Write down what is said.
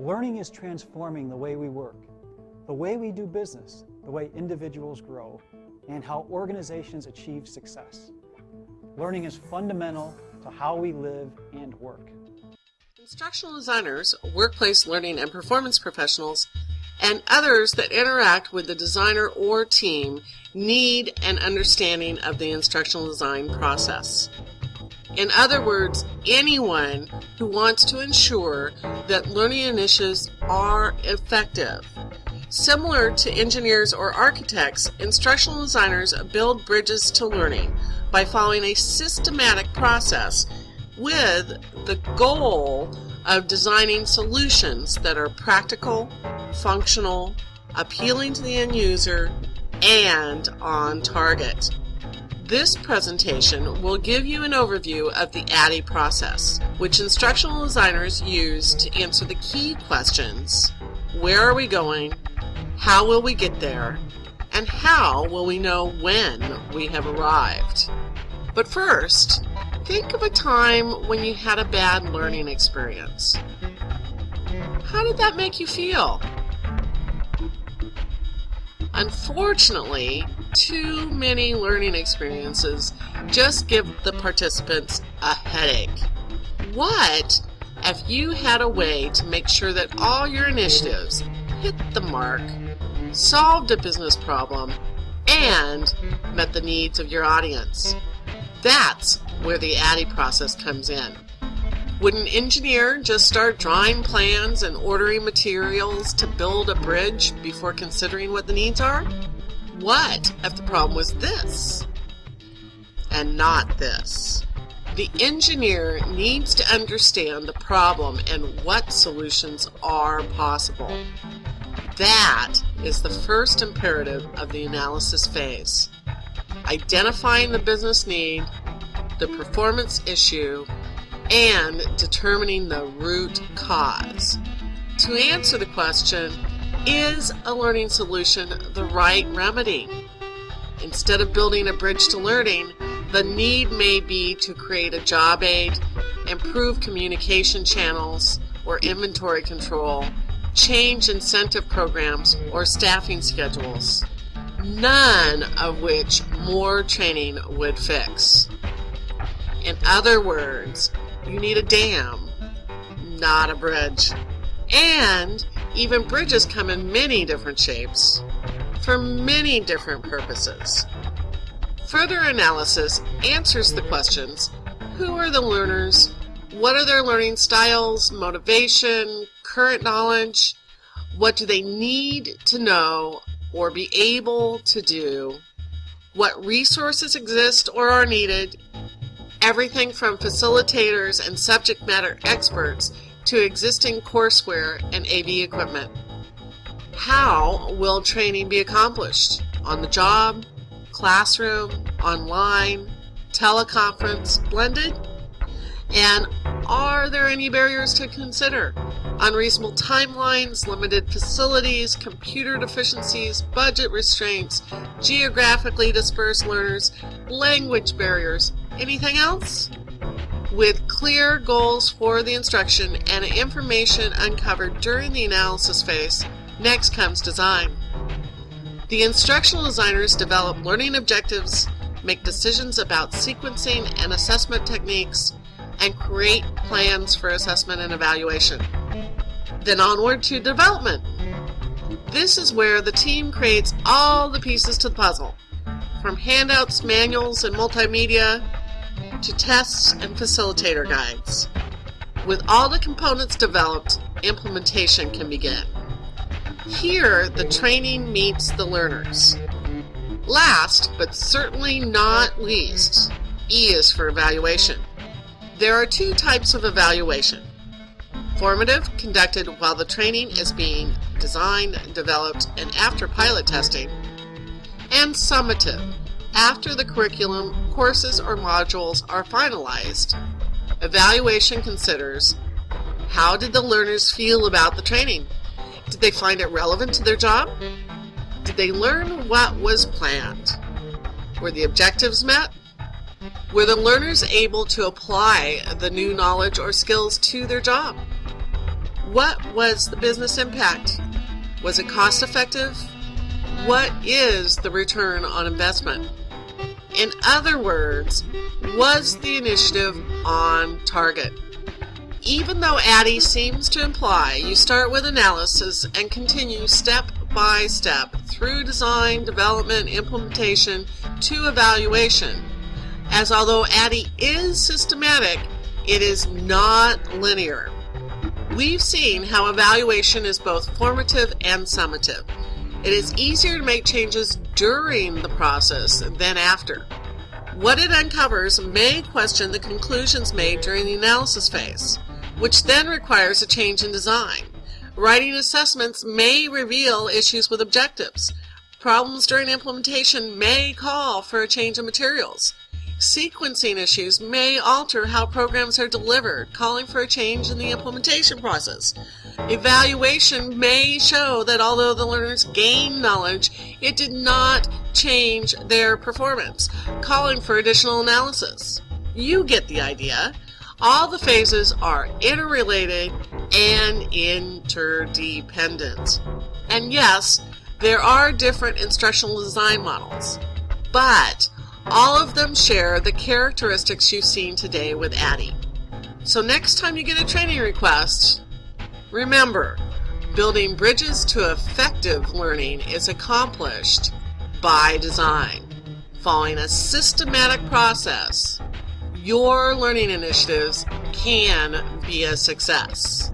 Learning is transforming the way we work, the way we do business, the way individuals grow, and how organizations achieve success. Learning is fundamental to how we live and work. Instructional designers, workplace learning and performance professionals, and others that interact with the designer or team need an understanding of the instructional design process. In other words, anyone who wants to ensure that learning initiatives are effective. Similar to engineers or architects, instructional designers build bridges to learning by following a systematic process with the goal of designing solutions that are practical, functional, appealing to the end user, and on target. This presentation will give you an overview of the ADDIE process, which instructional designers use to answer the key questions, where are we going, how will we get there, and how will we know when we have arrived. But first, think of a time when you had a bad learning experience. How did that make you feel? Unfortunately, too many learning experiences just give the participants a headache. What if you had a way to make sure that all your initiatives hit the mark, solved a business problem, and met the needs of your audience? That's where the ADDIE process comes in. Would an engineer just start drawing plans and ordering materials to build a bridge before considering what the needs are? What if the problem was this and not this? The engineer needs to understand the problem and what solutions are possible. That is the first imperative of the analysis phase. Identifying the business need, the performance issue, and determining the root cause. To answer the question, is a learning solution the right remedy? Instead of building a bridge to learning, the need may be to create a job aid, improve communication channels or inventory control, change incentive programs or staffing schedules, none of which more training would fix. In other words, you need a dam, not a bridge. And even bridges come in many different shapes for many different purposes. Further analysis answers the questions, who are the learners, what are their learning styles, motivation, current knowledge, what do they need to know or be able to do, what resources exist or are needed, everything from facilitators and subject matter experts to existing courseware and AV equipment. How will training be accomplished? On the job, classroom, online, teleconference, blended? And are there any barriers to consider? Unreasonable timelines, limited facilities, computer deficiencies, budget restraints, geographically dispersed learners, language barriers, Anything else? With clear goals for the instruction and information uncovered during the analysis phase, next comes design. The instructional designers develop learning objectives, make decisions about sequencing and assessment techniques, and create plans for assessment and evaluation. Then onward to development. This is where the team creates all the pieces to the puzzle, from handouts, manuals, and multimedia to tests and facilitator guides. With all the components developed, implementation can begin. Here, the training meets the learners. Last, but certainly not least, E is for evaluation. There are two types of evaluation. Formative, conducted while the training is being designed, developed, and after pilot testing. And summative, after the curriculum, courses, or modules are finalized, evaluation considers how did the learners feel about the training? Did they find it relevant to their job? Did they learn what was planned? Were the objectives met? Were the learners able to apply the new knowledge or skills to their job? What was the business impact? Was it cost effective? What is the return on investment? In other words, was the initiative on target? Even though ADDIE seems to imply you start with analysis and continue step by step through design, development, implementation to evaluation, as although ADDIE is systematic, it is not linear. We've seen how evaluation is both formative and summative. It is easier to make changes during the process than after. What it uncovers may question the conclusions made during the analysis phase, which then requires a change in design. Writing assessments may reveal issues with objectives. Problems during implementation may call for a change in materials. Sequencing issues may alter how programs are delivered, calling for a change in the implementation process. Evaluation may show that although the learners gained knowledge, it did not change their performance, calling for additional analysis. You get the idea. All the phases are interrelated and interdependent. And yes, there are different instructional design models, but all of them share the characteristics you've seen today with ADDIE. So next time you get a training request, remember, building bridges to effective learning is accomplished by design. Following a systematic process, your learning initiatives can be a success.